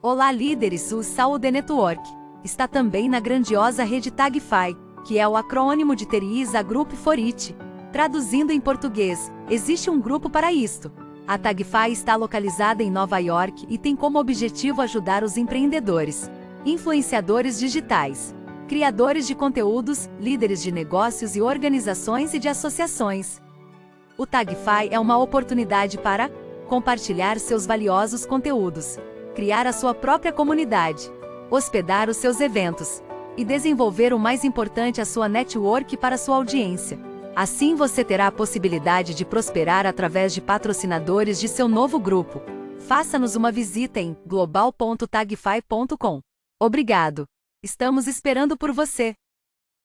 Olá líderes, o Saúde Network está também na grandiosa rede Tagfy, que é o acrônimo de Teriza Group for It. Traduzindo em português, existe um grupo para isto. A Tagfy está localizada em Nova York e tem como objetivo ajudar os empreendedores, influenciadores digitais, criadores de conteúdos, líderes de negócios e organizações e de associações. O Tagfy é uma oportunidade para compartilhar seus valiosos conteúdos, criar a sua própria comunidade, hospedar os seus eventos e desenvolver o mais importante a sua network para sua audiência. Assim você terá a possibilidade de prosperar através de patrocinadores de seu novo grupo. Faça-nos uma visita em global.tagfy.com. Obrigado! Estamos esperando por você!